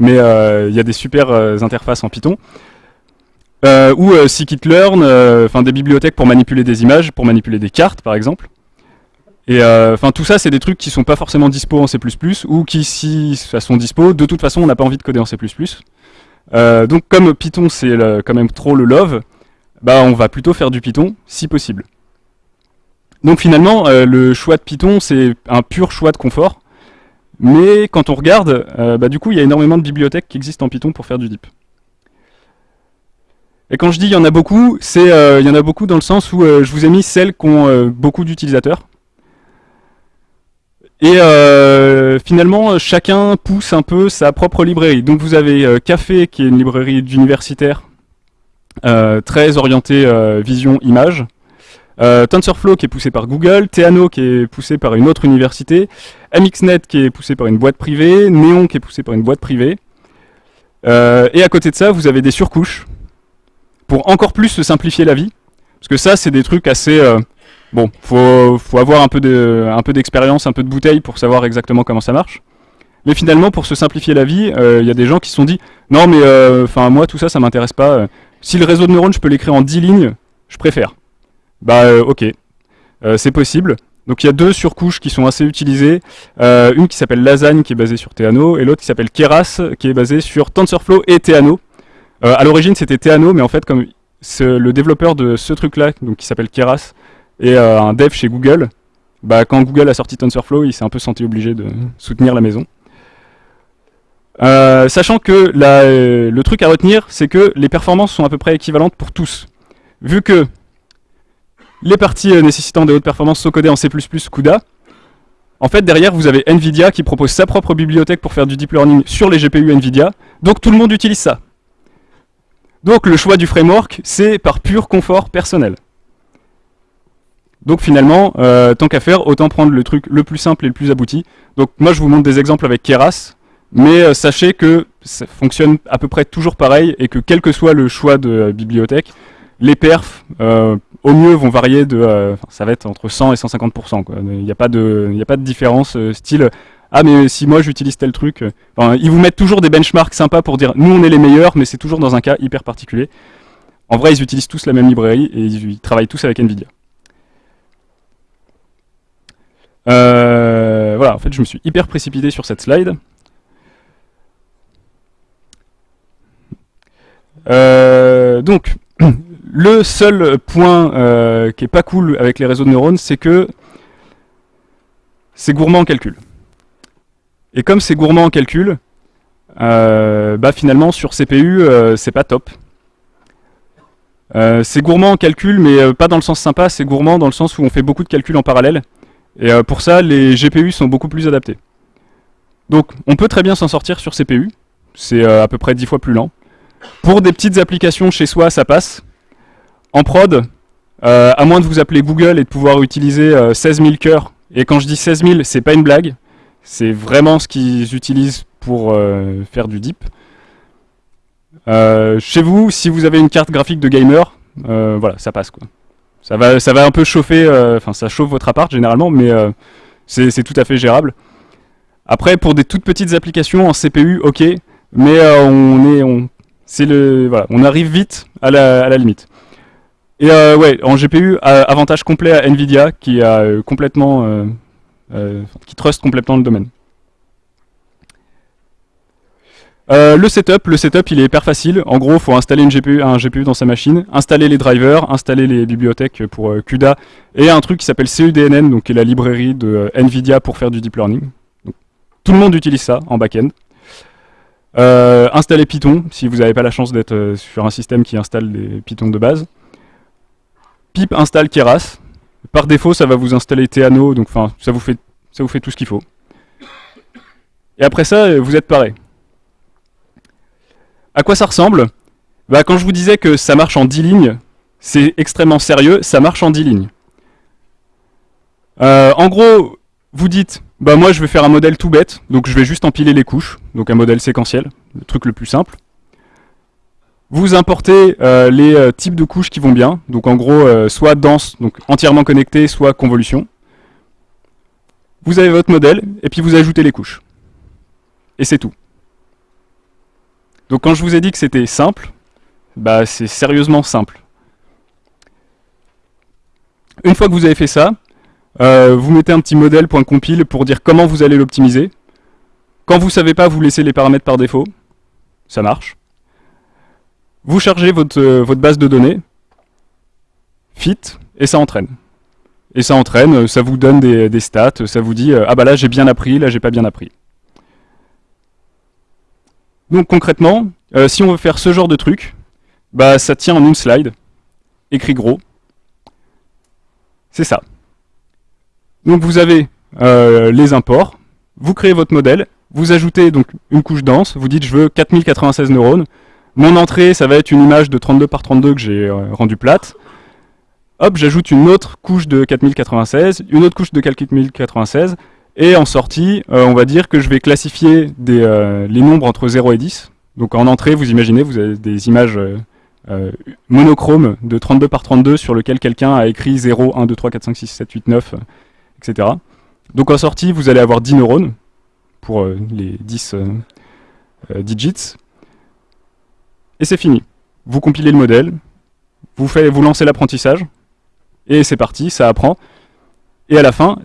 Mais il y a des super interfaces en Python. ou scikit-learn, des bibliothèques pour manipuler des images, pour manipuler des cartes par exemple. Et enfin tout ça c'est des trucs qui sont pas forcément dispo en C++ ou qui si ça sont dispo, de toute façon on n'a pas envie de coder en C++. Euh, donc comme Python c'est quand même trop le love, bah on va plutôt faire du Python si possible. Donc finalement euh, le choix de Python c'est un pur choix de confort, mais quand on regarde, euh, bah, du coup il y a énormément de bibliothèques qui existent en Python pour faire du deep. Et quand je dis il y en a beaucoup, c'est il y en a beaucoup dans le sens où je vous ai mis celles qui ont beaucoup d'utilisateurs. Et euh, finalement, chacun pousse un peu sa propre librairie. Donc vous avez euh, Café, qui est une librairie d'universitaire, euh, très orientée vision image. TensorFlow qui est poussé par Google, Theano qui est poussé par une autre université, MXNet qui est poussé par une boîte privée, Neon qui est poussé par une boîte privée. et à côté de ça, vous avez des surcouches pour encore plus se simplifier la vie. Parce que ça, c'est des trucs assez Bon, faut, avoir un peu d'expérience, un peu de bouteille pour savoir exactement comment ça marche. Mais finalement, pour se simplifier la vie, il euh, y a des gens qui se sont dit « Non, mais euh, moi, tout ça, ça m'intéresse pas. Si le réseau de neurones, je peux l'écrire en 10 lignes, je préfère. » Bah, euh, ok. c'est possible. Donc il y a deux surcouches qui sont assez utilisées. une qui s'appelle Lasagne, qui est basée sur Theano, et l'autre qui s'appelle Keras, qui est basée sur TensorFlow et Theano. à l'origine, c'était Theano, mais en fait, comme le développeur de ce truc-là, qui s'appelle Keras, et euh, un dev chez Google, bah, quand Google a sorti TensorFlow, il s'est un peu senti obligé de soutenir la maison. Euh, sachant que le truc à retenir, c'est que les performances sont à peu près équivalentes pour tous. Vu que les parties euh, nécessitant des hautes performances sont codées en C++ CUDA, en fait derrière vous avez NVIDIA qui propose sa propre bibliothèque pour faire du deep learning sur les GPU NVIDIA, donc tout le monde utilise ça. Donc le choix du framework, c'est par pur confort personnel. Donc finalement, euh, tant qu'à faire, autant prendre le truc le plus simple et le plus abouti. Donc moi je vous montre des exemples avec Keras, mais euh, sachez que ça fonctionne à peu près toujours pareil et que quel que soit le choix de euh, bibliothèque, les perfs au mieux vont varier de, ça va être entre 100 et 150%. Il n'y a, pas de, a pas de différence style, ah mais si moi j'utilise tel truc, ils vous mettent toujours des benchmarks sympas pour dire nous on est les meilleurs, mais c'est toujours dans un cas hyper particulier. En vrai ils utilisent tous la même librairie et ils travaillent tous avec NVIDIA. Euh, voilà, en fait, je me suis hyper précipité sur cette slide. Euh, donc, le seul point euh, qui est pas cool avec les réseaux de neurones, c'est que c'est gourmand en calcul. Et comme c'est gourmand en calcul, bah finalement sur CPU, c'est pas top. c'est gourmand en calcul, mais pas dans le sens sympa, c'est gourmand dans le sens où on fait beaucoup de calculs en parallèle. Et euh, pour ça, les GPU sont beaucoup plus adaptés. Donc on peut très bien s'en sortir sur CPU, c'est euh, à peu près 10 fois plus lent. Pour des petites applications chez soi, ça passe. En prod, euh, à moins de vous appeler Google et de pouvoir utiliser 16 000 cœurs, et quand je dis 16 000, c'est pas une blague, c'est vraiment ce qu'ils utilisent pour faire du deep. chez vous, si vous avez une carte graphique de gamer, voilà, ça passe quoi. Ça va, ça va un peu chauffer, enfin ça chauffe votre appart généralement, mais c'est tout à fait gérable. Après, pour des toutes petites applications en CPU, ok, mais on est, on, c'est le, voilà, on arrive vite à la, limite. Et euh, ouais, en GPU, avantage complet à Nvidia qui a euh, complètement, euh, qui trust complètement le domaine. Le setup, le setup il est hyper facile. En gros, il faut installer une GPU, un GPU dans sa machine, installer les drivers, installer les bibliothèques pour CUDA et un truc qui s'appelle CUDNN, donc qui est la librairie de Nvidia pour faire du deep learning. tout le monde utilise ça en back-end. Euh, installer Python, si vous n'avez pas la chance d'être euh, sur un système qui installe des Python de base. Pip installe Keras. Par défaut, ça va vous installer Theano, donc ça vous fait ça vous fait tout ce qu'il faut. Et après ça, euh, vous êtes paré. À quoi ça ressemble bah, Quand je vous disais que ça marche en 10 lignes, c'est extrêmement sérieux, ça marche en 10 lignes. en gros, vous dites, bah moi je vais faire un modèle tout bête, donc je vais juste empiler les couches, donc un modèle séquentiel, le truc le plus simple. Vous importez euh, les euh, types de couches qui vont bien, donc en gros euh, soit dense, donc entièrement connecté, soit convolution. Vous avez votre modèle, et puis vous ajoutez les couches. Et c'est tout. Donc quand je vous ai dit que c'était simple, bah c'est sérieusement simple. Une fois que vous avez fait ça, euh, vous mettez un petit modèle.compile pour dire comment vous allez l'optimiser. Quand vous ne savez pas, vous laissez les paramètres par défaut. Ça marche. Vous chargez votre, euh, votre base de données, fit, et ça entraîne. Et ça entraîne, euh, ça vous donne des, stats, ça vous dit ah bah là j'ai bien appris, là j'ai pas bien appris. Donc concrètement, si on veut faire ce genre de truc, bah ça tient en une slide, écrit gros. C'est ça. Donc vous avez euh, les imports, vous créez votre modèle, vous ajoutez donc une couche dense, vous dites je veux 4096 neurones, mon entrée ça va être une image de 32 par 32 que j'ai euh, rendue plate, hop j'ajoute une autre couche de 4096, une autre couche de 4096, et en sortie, euh, on va dire que je vais classifier les nombres entre 0 et 10. Donc en entrée, vous imaginez, vous avez des images monochromes de 32 par 32 sur lequel quelqu'un a écrit 0, 1, 2, 3, 4, 5, 6, 7, 8, 9, etc. Donc en sortie, vous allez avoir 10 neurones pour euh, les 10 euh, euh, digits. Et c'est fini. Vous compilez le modèle, vous, faites, vous lancez l'apprentissage, et c'est parti, ça apprend. Et à la fin,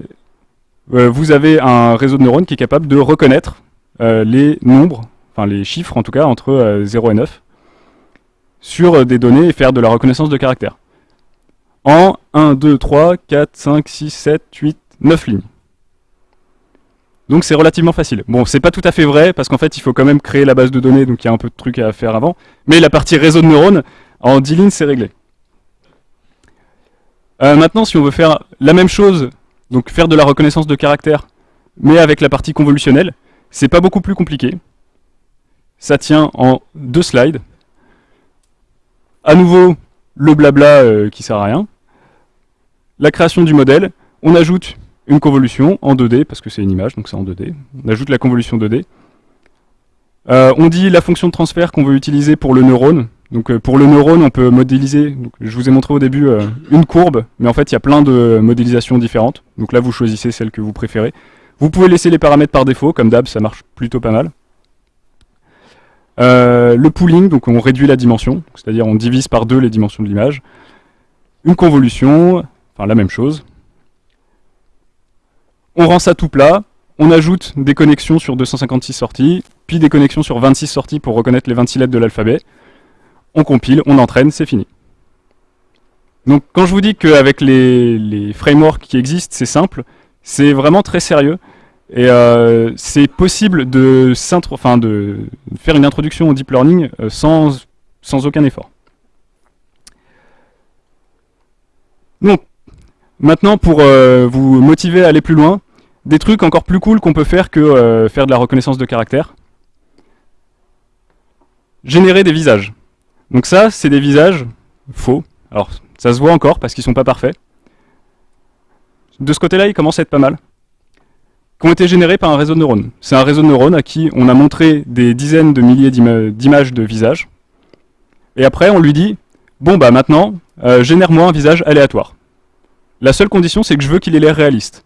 vous avez un réseau de neurones qui est capable de reconnaître les nombres, enfin les chiffres en tout cas, entre 0 et 9, sur des données et faire de la reconnaissance de caractères. En 1, 2, 3, 4, 5, 6, 7, 8, 9 lignes. Donc c'est relativement facile. Bon, c'est pas tout à fait vrai, parce qu'en fait, il faut quand même créer la base de données, donc il y a un peu de trucs à faire avant. Mais la partie réseau de neurones, en 10 lignes, c'est réglé. Euh, maintenant, si on veut faire la même chose, donc faire de la reconnaissance de caractères, mais avec la partie convolutionnelle, c'est pas beaucoup plus compliqué. Ça tient en deux slides. À nouveau, le blabla euh, qui sert à rien. La création du modèle, on ajoute une convolution en 2D, parce que c'est une image, donc c'est en 2D. On ajoute la convolution 2D. Euh, on dit la fonction de transfert qu'on veut utiliser pour le neurone. Donc euh, pour le neurone, on peut modéliser, je vous ai montré au début euh, une courbe, mais en fait il y a plein de modélisations différentes. Donc là vous choisissez celle que vous préférez. Vous pouvez laisser les paramètres par défaut, comme d'hab, ça marche plutôt pas mal. le pooling, donc on réduit la dimension, c'est-à-dire on divise par deux les dimensions de l'image. Une convolution, enfin la même chose on rend ça tout plat, on ajoute des connexions sur 256 sorties, puis des connexions sur 26 sorties pour reconnaître les 26 lettres de l'alphabet. On compile, on entraîne, c'est fini. Donc quand je vous dis qu'avec les, frameworks qui existent, c'est simple, c'est vraiment très sérieux. Et euh, c'est possible de, faire une introduction au deep learning euh, sans, aucun effort. Donc, Maintenant, pour euh, vous motiver à aller plus loin, des trucs encore plus cool qu'on peut faire que faire de la reconnaissance de caractère. Générer des visages. Donc ça, c'est des visages faux, Alors, ça se voit encore parce qu'ils sont pas parfaits. De ce côté-là, ils commencent à être pas mal. Qui ont été générés par un réseau de neurones. C'est un réseau de neurones à qui on a montré des dizaines de milliers d'images de visages. Et après, on lui dit, bon bah maintenant, euh, génère-moi un visage aléatoire. La seule condition, c'est que je veux qu'il ait l'air réaliste.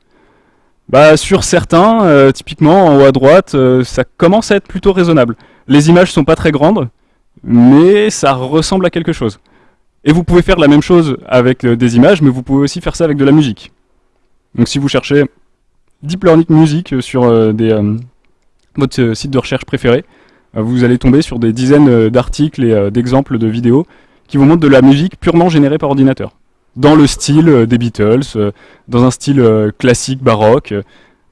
Bah sur certains, euh, typiquement en haut à droite, euh, ça commence à être plutôt raisonnable. Les images sont pas très grandes, mais ça ressemble à quelque chose. Et vous pouvez faire la même chose avec des images, mais vous pouvez aussi faire ça avec de la musique. Donc si vous cherchez Deep Learning Music sur des, votre site de recherche préféré, vous allez tomber sur des dizaines d'articles et d'exemples de vidéos qui vous montrent de la musique purement générée par ordinateur. Dans le style euh, des Beatles, euh, dans un style euh, classique, baroque,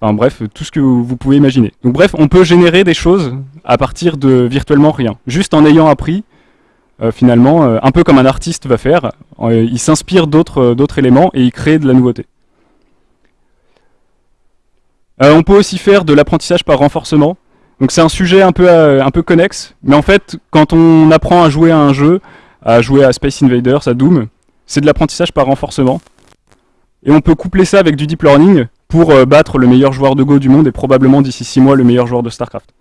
enfin bref, tout ce que vous pouvez imaginer. Donc bref, on peut générer des choses à partir de virtuellement rien. Juste en ayant appris, finalement, un peu comme un artiste va faire, il s'inspire d'autres éléments et il crée de la nouveauté. on peut aussi faire de l'apprentissage par renforcement. Donc c'est un sujet un peu, un peu connexe, mais en fait, quand on apprend à jouer à un jeu, à jouer à Space Invaders, à Doom. C'est de l'apprentissage par renforcement. Et on peut coupler ça avec du deep learning pour euh, battre le meilleur joueur de Go du monde et probablement d'ici 6 mois le meilleur joueur de StarCraft.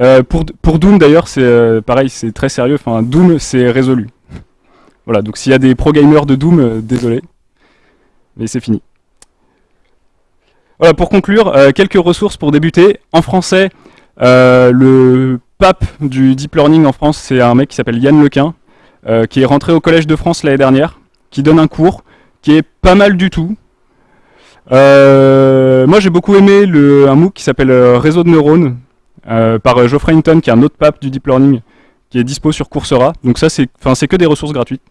Euh, pour, Doom d'ailleurs, c'est euh, pareil, c'est très sérieux. Enfin, Doom, c'est résolu. voilà, donc s'il y a des pro-gamers de Doom, désolé. Mais c'est fini. Voilà, pour conclure, quelques ressources pour débuter. En français, le pape du deep learning en France, c'est un mec qui s'appelle Yann Lequin, qui est rentré au Collège de France l'année dernière, qui donne un cours qui est pas mal du tout. Euh, moi j'ai beaucoup aimé un MOOC qui s'appelle euh, Réseau de neurones par Geoffrey Hinton, qui est un autre pape du deep learning, qui est dispo sur Coursera. Donc ça c'est que des ressources gratuites.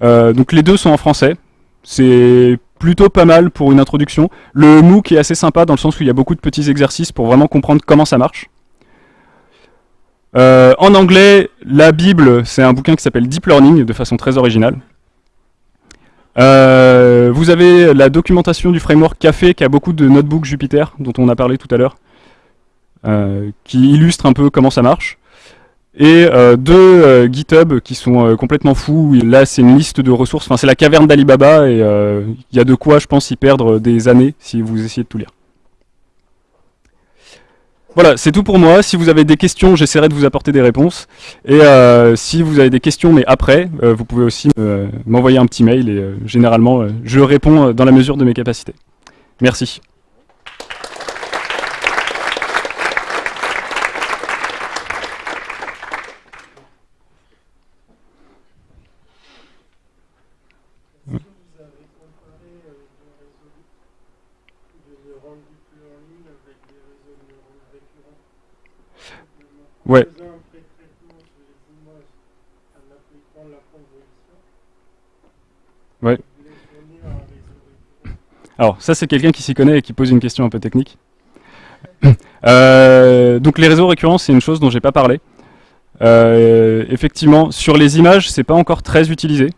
donc les deux sont en français. C'est plutôt pas mal pour une introduction. Le MOOC est assez sympa dans le sens où il y a beaucoup de petits exercices pour vraiment comprendre comment ça marche. Euh, en anglais, la Bible, c'est un bouquin qui s'appelle Deep Learning, de façon très originale. Euh, vous avez la documentation du framework Café, qui a beaucoup de notebooks Jupyter, dont on a parlé tout à l'heure, euh, qui illustre un peu comment ça marche. Et deux GitHub qui sont complètement fous. Là, c'est une liste de ressources. Enfin, c'est la caverne d'Alibaba et il y a de quoi, je pense, y perdre des années si vous essayez de tout lire. Voilà, c'est tout pour moi. Si vous avez des questions, j'essaierai de vous apporter des réponses. Et euh, si vous avez des questions, mais après, euh, vous pouvez aussi m'envoyer un petit mail et euh, généralement, je réponds dans la mesure de mes capacités. Merci. Ouais. Alors, ça, c'est quelqu'un qui s'y connaît et qui pose une question un peu technique. Euh, donc, les réseaux récurrents, c'est une chose dont j'ai pas parlé. Euh, effectivement, sur les images, c'est pas encore très utilisé.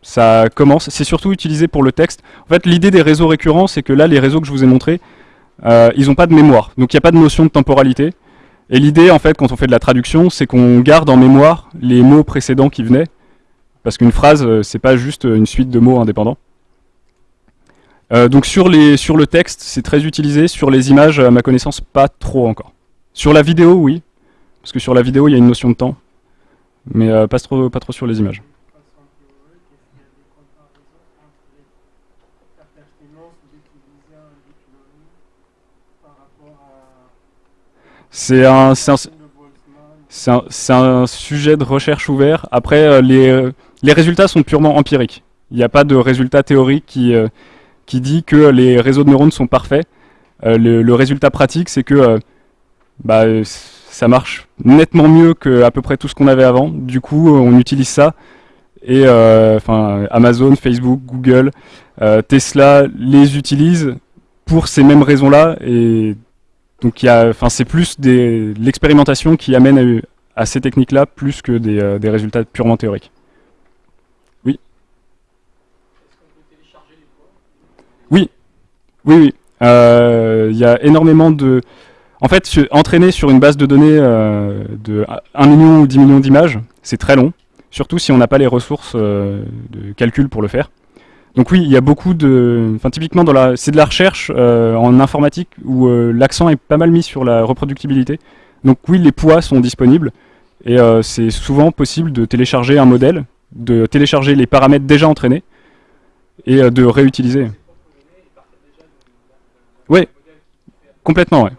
Ça commence, c'est surtout utilisé pour le texte. En fait, l'idée des réseaux récurrents, c'est que là, les réseaux que je vous ai montrés, euh, ils n'ont pas de mémoire. Donc, il n'y a pas de notion de temporalité. Et l'idée, en fait, quand on fait de la traduction, c'est qu'on garde en mémoire les mots précédents qui venaient, parce qu'une phrase, euh, c'est pas juste une suite de mots indépendants. Euh, donc sur, le texte, c'est très utilisé. Sur les images, à ma connaissance, pas trop encore. Sur la vidéo, oui, parce que sur la vidéo, il y a une notion de temps, mais euh, pas trop sur les images. C'est un, un, sujet de recherche ouvert. Après, euh, les, les, résultats sont purement empiriques. Il n'y a pas de résultat théorique qui, euh, qui dit que les réseaux de neurones sont parfaits. Euh, le, résultat pratique, c'est que bah, ça marche nettement mieux que à peu près tout ce qu'on avait avant. Du coup, on utilise ça. Et enfin, Amazon, Facebook, Google, Tesla les utilisent pour ces mêmes raisons-là. Donc c'est plus l'expérimentation qui amène à, ces techniques-là plus que des, euh, résultats purement théoriques. Oui. Oui, oui, oui. Euh, il y a énormément de... En fait, entraîner sur une base de données euh, de 1 million ou 10 millions d'images, c'est très long. surtout si on n'a pas les ressources de calcul pour le faire. Donc oui, il y a beaucoup de... Enfin, typiquement, c'est de la recherche en informatique où l'accent est pas mal mis sur la reproductibilité. Donc oui, les poids sont disponibles, et c'est souvent possible de télécharger un modèle, de télécharger les paramètres déjà entraînés, et de réutiliser. Oui, complètement, ouais.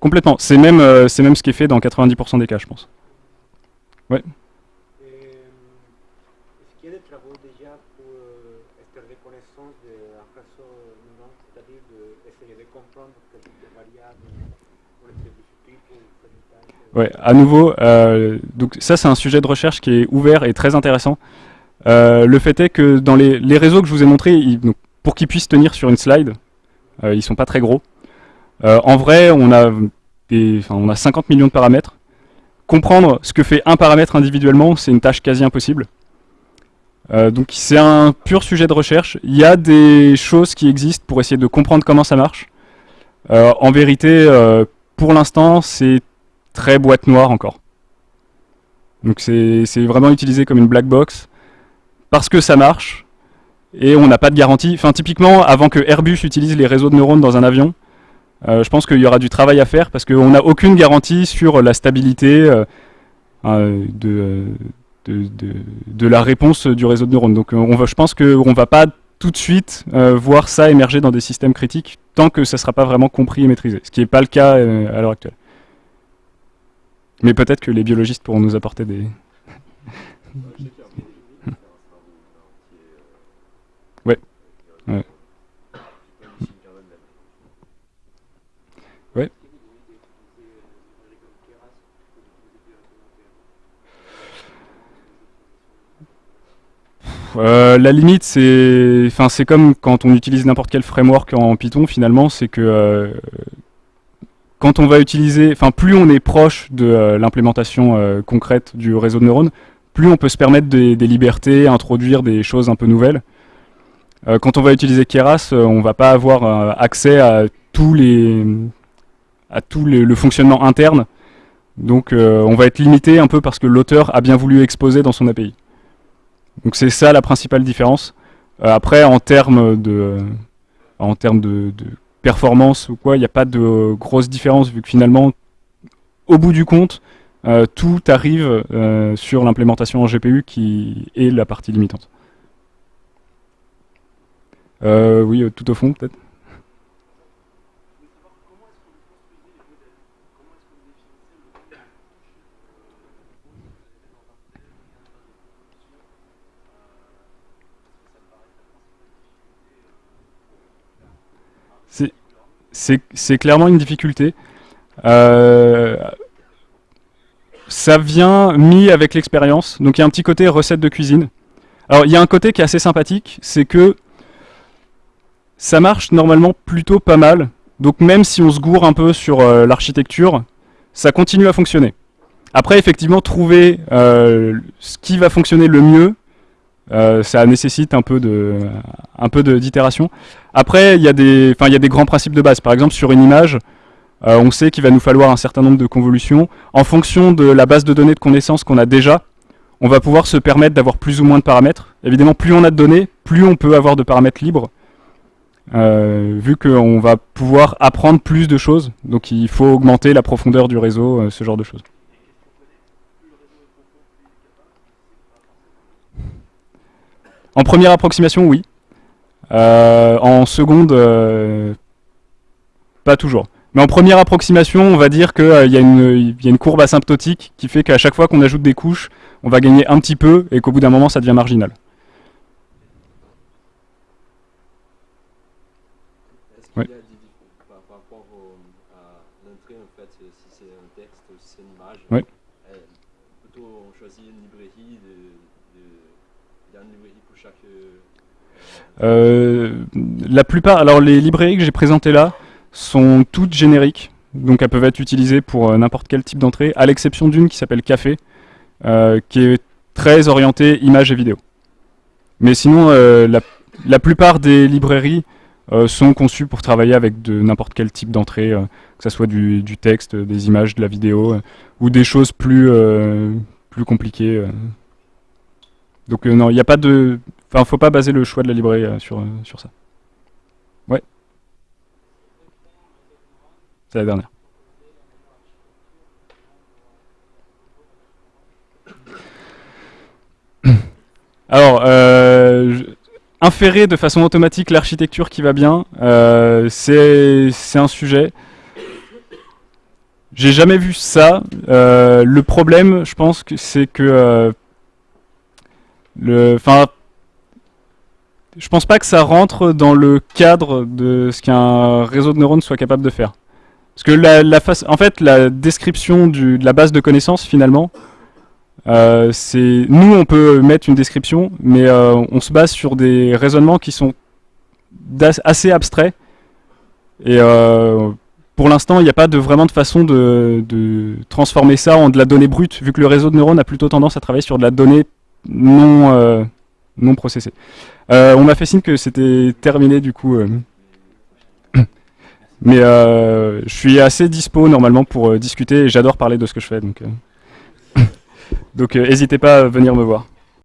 Complètement. C'est même, euh, même ce qui est fait dans 90% des cas, je pense. Ouais. Est-ce qu'il y a des travaux déjà pour euh, cette reconnaissance d'un réseau non, c'est-à-dire d'essayer de comprendre quel type de variables pour les pour Ouais, à nouveau, euh, donc ça c'est un sujet de recherche qui est ouvert et très intéressant. Euh, le fait est que dans les, les, réseaux que je vous ai montrés, pour qu'ils puissent tenir sur une slide, euh, ils sont pas très gros. Euh, en vrai, on a, on a 50 millions de paramètres. Comprendre ce que fait un paramètre individuellement, c'est une tâche quasi impossible. Donc c'est un pur sujet de recherche. Il y a des choses qui existent pour essayer de comprendre comment ça marche. en vérité, pour l'instant, c'est très boîte noire encore. Donc c'est vraiment utilisé comme une black box parce que ça marche et on n'a pas de garantie. Enfin, typiquement, avant que Airbus utilise les réseaux de neurones dans un avion, euh, je pense qu'il y aura du travail à faire parce qu'on n'a aucune garantie sur la stabilité euh, euh, de, la réponse du réseau de neurones. Donc on va, je pense qu'on ne va pas tout de suite voir ça émerger dans des systèmes critiques tant que ça ne sera pas vraiment compris et maîtrisé, ce qui n'est pas le cas à l'heure actuelle. Mais peut-être que les biologistes pourront nous apporter des... Euh, la limite, c'est, enfin, comme quand on utilise n'importe quel framework en Python. Finalement, c'est que euh, quand on va utiliser, enfin, plus on est proche de euh, l'implémentation concrète du réseau de neurones, plus on peut se permettre des, libertés, introduire des choses un peu nouvelles. quand on va utiliser Keras, on va pas avoir accès à tous les, à tout le fonctionnement interne. Donc, on va être limité un peu parce que l'auteur a bien voulu exposer dans son API. Donc c'est ça la principale différence. Euh, après, en termes de, en termes de, performance ou quoi, il n'y a pas de grosse différence vu que finalement, au bout du compte, euh, tout arrive euh, sur l'implémentation en GPU qui est la partie limitante. oui, tout au fond peut-être. C'est clairement une difficulté. Euh, ça vient mis avec l'expérience, donc il y a un petit côté recette de cuisine. Alors il y a un côté qui est assez sympathique, c'est que ça marche normalement plutôt pas mal. Donc même si on se gourre un peu sur euh, l'architecture, ça continue à fonctionner. Après, effectivement, trouver euh, ce qui va fonctionner le mieux, euh, ça nécessite un peu de, un peu d'itération. Après, il y a des, y a des grands principes de base. Par exemple, sur une image, euh, on sait qu'il va nous falloir un certain nombre de convolutions. En fonction de la base de données de connaissances qu'on a déjà, on va pouvoir se permettre d'avoir plus ou moins de paramètres. Évidemment, plus on a de données, plus on peut avoir de paramètres libres, euh, vu qu'on va pouvoir apprendre plus de choses. Donc il faut augmenter la profondeur du réseau, ce genre de choses. En première approximation, oui. Euh, en seconde, euh, pas toujours. Mais en première approximation, on va dire qu'il euh, y, a une courbe asymptotique qui fait qu'à chaque fois qu'on ajoute des couches, on va gagner un petit peu et qu'au bout d'un moment, ça devient marginal. Oui. Par rapport à l'entrée, en fait, si c'est un texte ou si c'est une image, oui. plutôt on choisit une librairie euh, la plupart, alors les librairies que j'ai présentées là sont toutes génériques, donc elles peuvent être utilisées pour euh, n'importe quel type d'entrée, à l'exception d'une qui s'appelle Café, euh, qui est très orientée images et vidéo. Mais sinon, la, plupart des librairies sont conçues pour travailler avec n'importe quel type d'entrée, que ce soit du, texte, des images, de la vidéo, ou des choses plus, plus compliqué. euh. Donc euh, non, il n'y a pas de... Enfin, faut pas baser le choix de la librairie euh, sur, euh, sur ça. Ouais. C'est la dernière. Alors, euh, inférer de façon automatique l'architecture qui va bien, euh, c'est un sujet. J'ai jamais vu ça. Le problème, je pense c'est que enfin, je pense pas que ça rentre dans le cadre de ce qu'un réseau de neurones soit capable de faire. Parce que la, la face, en fait, la description de la base de connaissances, finalement, euh, c'est nous, on peut mettre une description, mais euh, on se base sur des raisonnements qui sont assez abstraits. Et euh, pour l'instant, il n'y a pas de, vraiment de façon de, transformer ça en de la donnée brute, vu que le réseau de neurones a plutôt tendance à travailler sur de la donnée non, non processée. Euh, on m'a fait signe que c'était terminé du coup. euh. Mais euh, je suis assez dispo normalement pour discuter et j'adore parler de ce que je fais. Donc, donc n'hésitez pas à venir me voir.